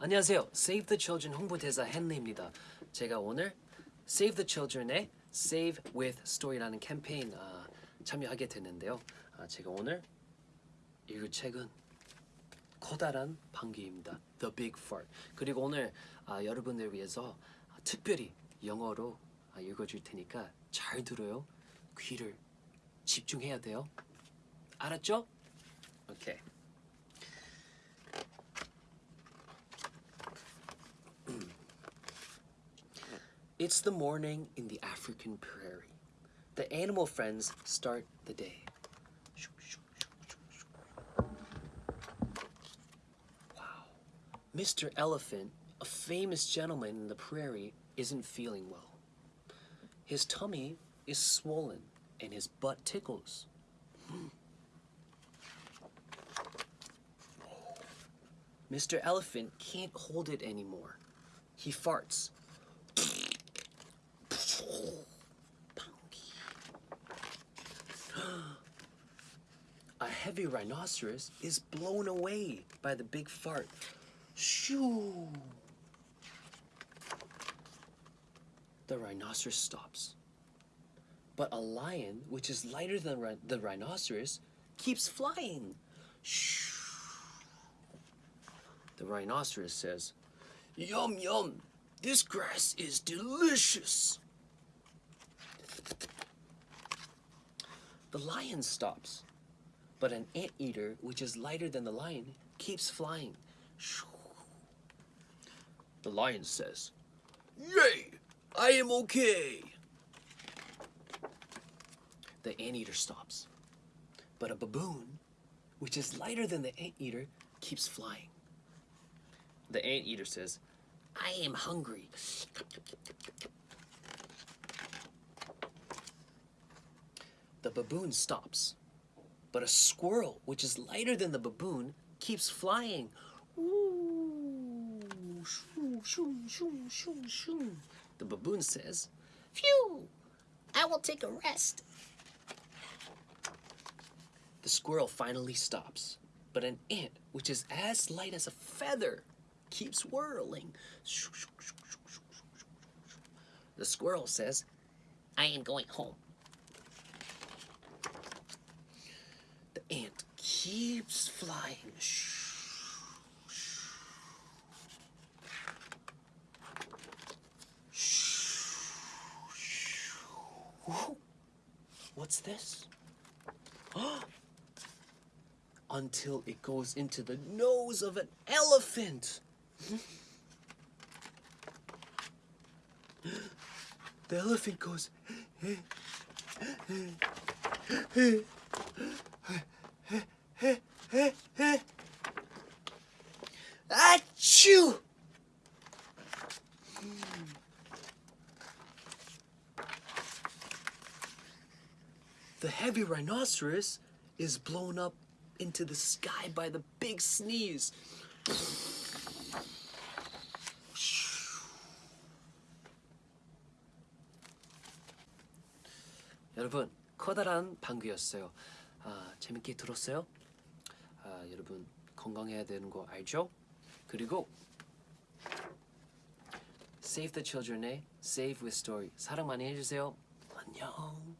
안녕하세요. Save the Children 홍보대사 헨리입니다. 제가 오늘 Save the Children의 Save with Story라는 캠페인 아, 참여하게 됐는데요. 아, 제가 오늘 읽을 책은 커다란 방귀입니다. The Big Fart. 그리고 오늘 아, 여러분들 위해서 아, 특별히 영어로 아, 읽어줄 테니까 잘 들어요. 귀를 집중해야 돼요. 알았죠? 오케이. It's the morning in the African prairie. The animal friends start the day. Wow. Mr. Elephant, a famous gentleman in the prairie, isn't feeling well. His tummy is swollen and his butt tickles. Mr. Elephant can't hold it anymore. He farts. A heavy rhinoceros is blown away by the big fart. Shoo! The rhinoceros stops. But a lion, which is lighter than the rhinoceros, keeps flying. Shoo! The rhinoceros says, Yum, yum, this grass is delicious. The lion stops, but an anteater, which is lighter than the lion, keeps flying. The lion says, Yay, I am okay. The anteater stops, but a baboon, which is lighter than the anteater, keeps flying. The anteater says, I am hungry. The baboon stops, but a squirrel, which is lighter than the baboon, keeps flying. Ooh, shoo, shoo, shoo. The baboon says, Phew, I will take a rest. The squirrel finally stops, but an ant, which is as light as a feather, keeps whirling. The squirrel says, I am going home. The ant keeps flying. What's this? Until it goes into the nose of an elephant. The elephant goes. The heavy rhinoceros is blown up into the sky by the big sneeze. 여러분 커다란 방귀였어요. 아, 재밌게 들었어요? 아, 여러분 건강해야 되는 거 알죠? 그리고 Save the Children의 Save with Story 사랑 많이 해주세요. 안녕.